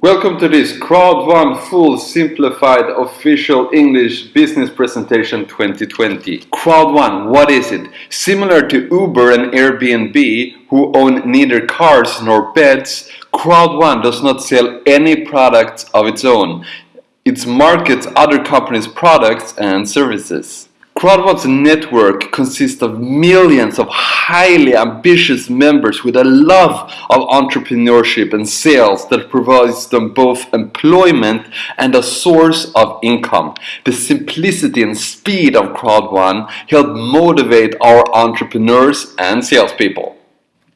Welcome to this Crowd1 full simplified official English business presentation 2020. Crowd1, what is it? Similar to Uber and Airbnb, who own neither cars nor beds, Crowd1 does not sell any products of its own. It markets other companies' products and services. Crowd1's network consists of millions of highly ambitious members with a love of entrepreneurship and sales that provides them both employment and a source of income. The simplicity and speed of Crowd1 help motivate our entrepreneurs and salespeople.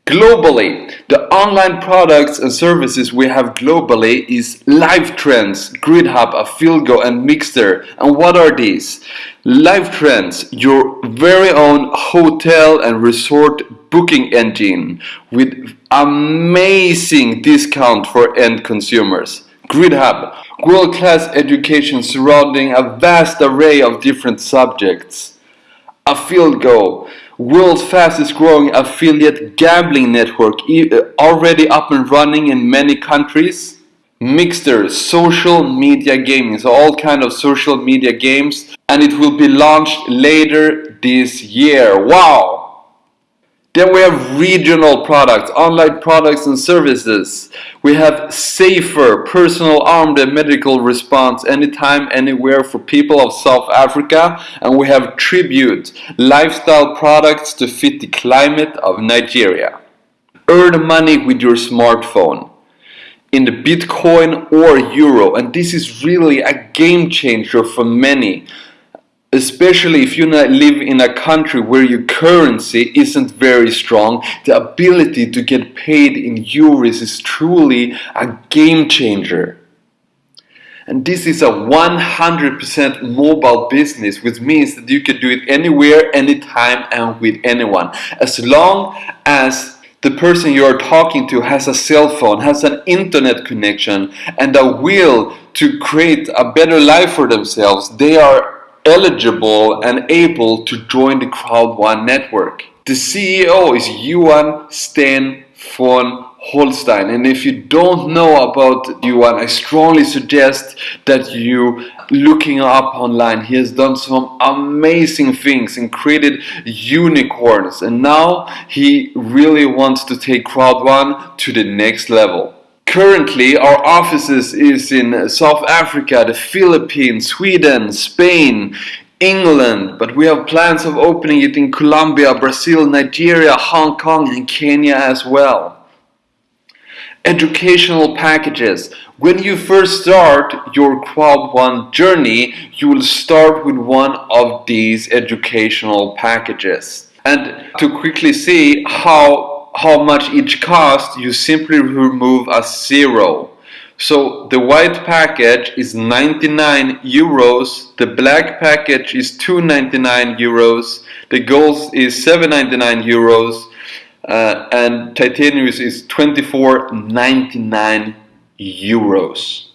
Globally, the online products and services we have globally is LiveTrends, GridHub, Afilgo and Mixter. And what are these? LiveTrends, your very own hotel and resort booking engine with amazing discount for end consumers. GridHub, world-class education surrounding a vast array of different subjects. Afilgo, world's fastest growing affiliate gambling network uh, already up and running in many countries Mixter, social media gaming, so all kind of social media games and it will be launched later this year. Wow! Then we have regional products, online products and services. We have safer personal armed and medical response anytime, anywhere for people of South Africa. And we have Tribute, lifestyle products to fit the climate of Nigeria. Earn money with your smartphone in the Bitcoin or Euro. And this is really a game changer for many especially if you live in a country where your currency isn't very strong, the ability to get paid in euros is truly a game changer. And this is a 100% mobile business, which means that you can do it anywhere, anytime, and with anyone. As long as the person you are talking to has a cell phone, has an internet connection, and a will to create a better life for themselves, they are eligible and able to join the Crowd1 network. The CEO is Johan Staël von Holstein. And if you don't know about Johan I strongly suggest that you looking up online. He has done some amazing things and created unicorns. And now he really wants to take Crowd1 to the next level Currently, our offices is in South Africa, the Philippines, Sweden, Spain, England, but we have plans of opening it in Colombia, Brazil, Nigeria, Hong Kong and Kenya as well. Educational packages. When you first start your Crowd1 journey, you will start with one of these educational packages. And to quickly see how how much each costs, you simply remove a zero. So the white package is 99 euros, the black package is 299 euros, the gold is 799 euros, uh, and titanium is 24.99 euros.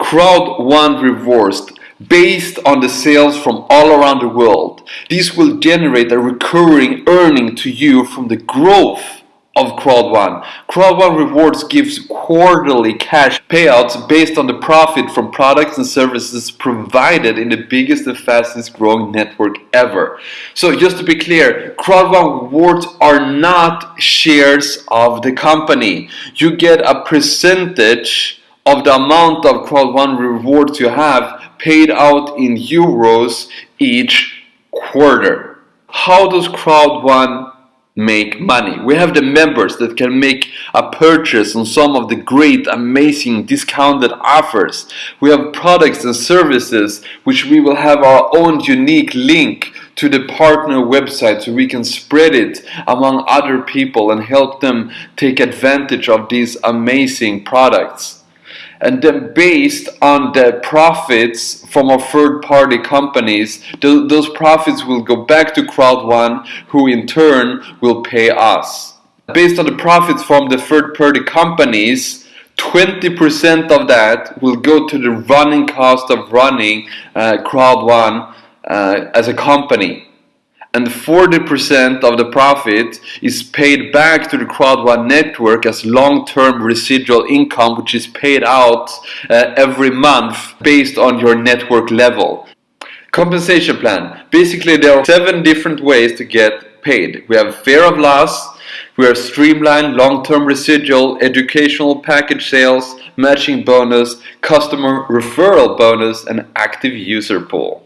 Crowd1 reversed based on the sales from all around the world. This will generate a recurring earning to you from the growth of Crowd1. Crowd1 Rewards gives quarterly cash payouts based on the profit from products and services provided in the biggest and fastest growing network ever. So just to be clear, Crowd1 Rewards are not shares of the company. You get a percentage of the amount of Crowd1 rewards you have paid out in euros each quarter. How does Crowd1 make money? We have the members that can make a purchase on some of the great, amazing discounted offers. We have products and services which we will have our own unique link to the partner website so we can spread it among other people and help them take advantage of these amazing products and then based on the profits from our third-party companies th those profits will go back to Crowd1 who in turn will pay us. Based on the profits from the third-party companies 20% of that will go to the running cost of running uh, Crowd1 uh, as a company and 40% of the profit is paid back to the Crowd1 network as long-term residual income which is paid out uh, every month based on your network level. Compensation plan. Basically there are seven different ways to get paid. We have fear of loss, we have streamlined long-term residual, educational package sales, matching bonus, customer referral bonus and active user pool.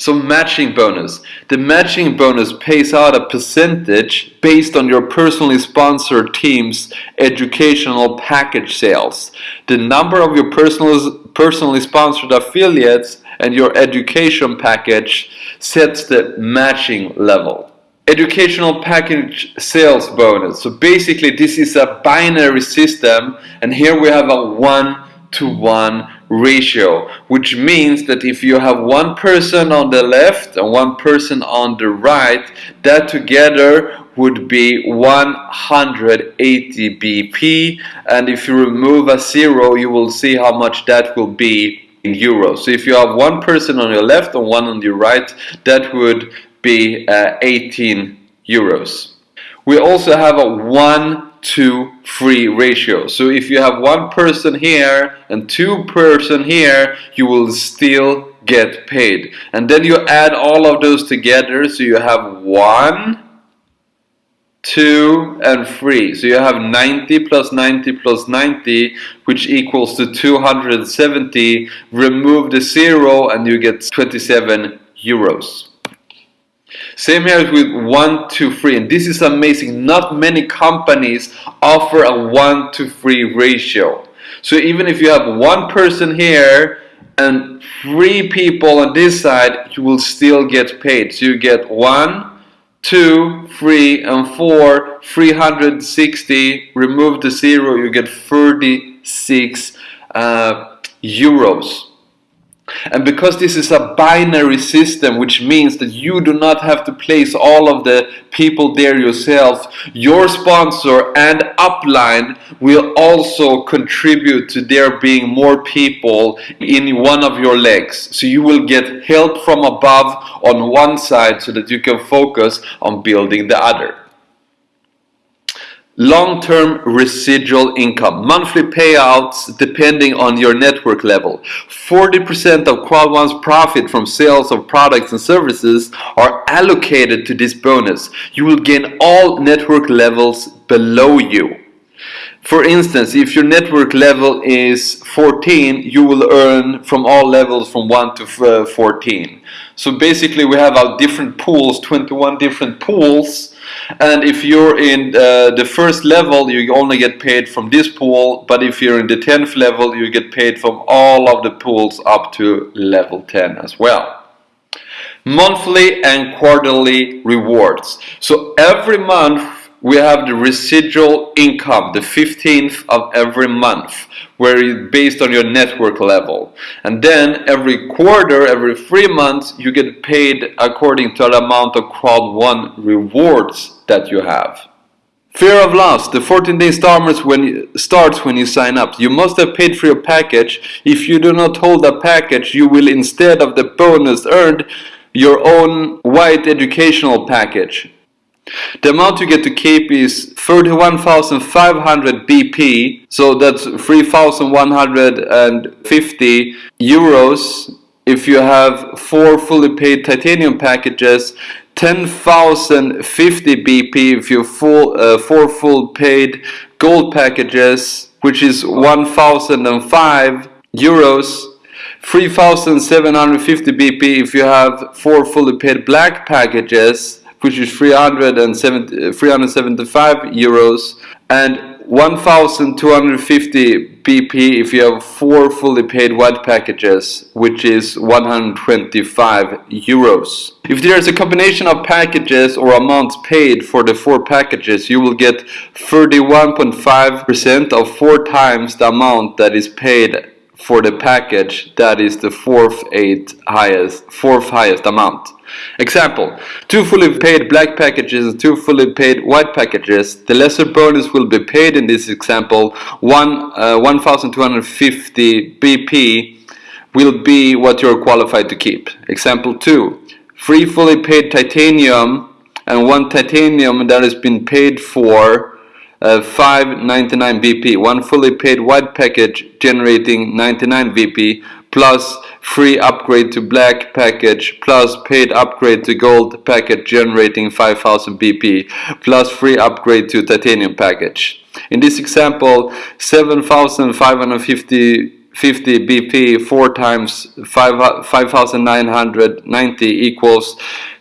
So matching bonus. The matching bonus pays out a percentage based on your personally sponsored team's educational package sales. The number of your personal, personally sponsored affiliates and your education package sets the matching level. Educational package sales bonus. So basically this is a binary system and here we have a one to one ratio which means that if you have one person on the left and one person on the right that together would be 180 BP and if you remove a zero you will see how much that will be in euros. So if you have one person on your left and one on your right that would be uh, 18 euros we also have a 1 to 3 ratio. So if you have one person here and two person here, you will still get paid. And then you add all of those together, so you have 1, 2 and 3. So you have 90 plus 90 plus 90 which equals to 270. Remove the 0 and you get 27 euros. Same here with 1 to 3 and this is amazing. Not many companies offer a 1 to 3 ratio. So even if you have one person here and three people on this side, you will still get paid. So you get one, two, three, and 4, 360, remove the 0, you get 36 uh, euros. And because this is a binary system, which means that you do not have to place all of the people there yourself, your sponsor and upline will also contribute to there being more people in one of your legs. So you will get help from above on one side so that you can focus on building the other. Long-term residual income, monthly payouts depending on your network level. 40% of Crowd1's profit from sales of products and services are allocated to this bonus. You will gain all network levels below you. For instance, if your network level is 14, you will earn from all levels from 1 to uh, 14. So basically we have our different pools, 21 different pools. And if you're in uh, the first level you only get paid from this pool. But if you're in the 10th level you get paid from all of the pools up to level 10 as well. Monthly and quarterly rewards. So every month we have the residual income the 15th of every month where it's based on your network level. And then every quarter, every three months, you get paid according to the amount of Crowd1 rewards that you have. Fear of loss. The 14 day starts when, starts when you sign up. You must have paid for your package. If you do not hold a package, you will instead of the bonus earned your own white educational package. The amount you get to keep is 31,500 BP, so that's 3,150 euros. If you have four fully paid titanium packages 10,050 BP if you full uh, four full paid gold packages which is 1,005 euros 3,750 BP if you have four fully paid black packages which is 375 uh, euros and 1250 BP if you have four fully paid white packages which is 125 euros. If there is a combination of packages or amounts paid for the four packages you will get 31.5% of four times the amount that is paid for the package that is the fourth eight highest fourth highest amount. Example, two fully paid black packages and two fully paid white packages. The lesser bonus will be paid in this example, one, uh, 1250 BP will be what you're qualified to keep. Example 2, three fully paid titanium and one titanium that has been paid for uh, 599 BP one fully paid white package generating 99 BP plus free upgrade to black package plus paid upgrade to gold package generating 5000 BP plus free upgrade to titanium package. In this example 7550 50 BP 4 times 5, 5990 equals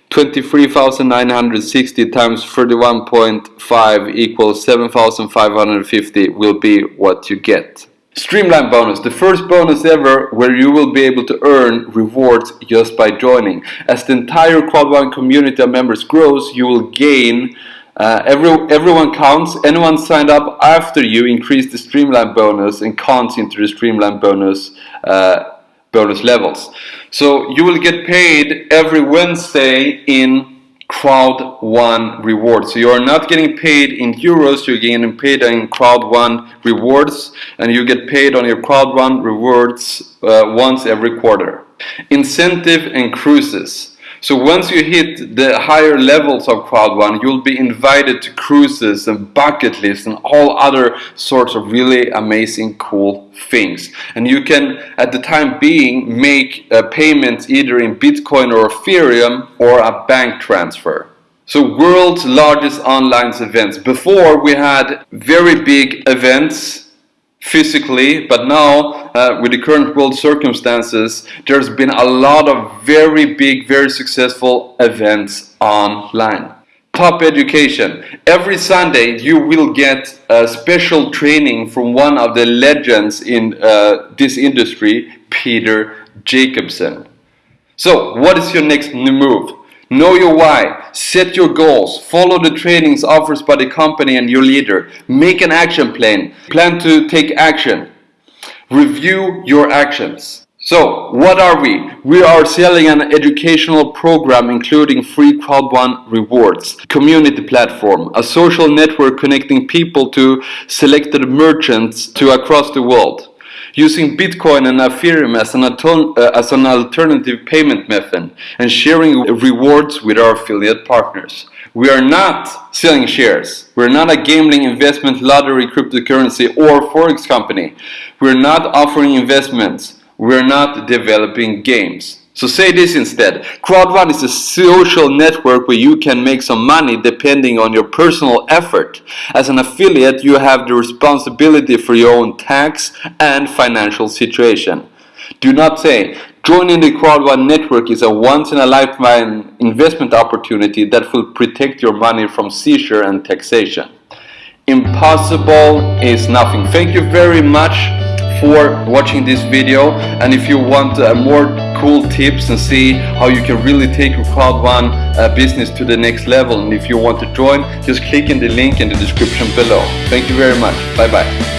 23,960 times 31.5 equals 7,550 will be what you get. Streamline bonus, the first bonus ever where you will be able to earn rewards just by joining. As the entire Crowd1 community of members grows, you will gain uh, every, everyone counts. Anyone signed up after you increase the Streamline bonus and counts into the Streamline bonus uh, bonus levels. So you will get paid every Wednesday in crowd one rewards. So you are not getting paid in euros you're getting paid in crowd one rewards and you get paid on your crowd one rewards uh, once every quarter. Incentive and cruises so once you hit the higher levels of crowd one you'll be invited to cruises and bucket lists and all other sorts of really amazing cool things. And you can at the time being make uh, payments either in Bitcoin or Ethereum or a bank transfer. So world's largest online events. Before we had very big events physically but now uh, with the current world circumstances there's been a lot of very big very successful events online. Top education. Every Sunday you will get a special training from one of the legends in uh, this industry Peter Jacobson so what is your next new move Know your why, set your goals, follow the trainings offered by the company and your leader, make an action plan, plan to take action, review your actions. So, what are we? We are selling an educational program including free Crowd1 rewards, community platform, a social network connecting people to selected merchants to across the world using Bitcoin and Ethereum as an, uh, as an alternative payment method and sharing rewards with our affiliate partners. We are not selling shares. We're not a gambling investment lottery cryptocurrency or forex company. We're not offering investments. We're not developing games. So say this instead. Crowd1 is a social network where you can make some money depending on your personal effort. As an affiliate, you have the responsibility for your own tax and financial situation. Do not say, joining the Crowd1 network is a once-in-a-lifetime investment opportunity that will protect your money from seizure and taxation. Impossible is nothing. Thank you very much for watching this video and if you want uh, more cool tips and see how you can really take your Crowd1 uh, business to the next level and if you want to join just click in the link in the description below. Thank you very much. Bye bye.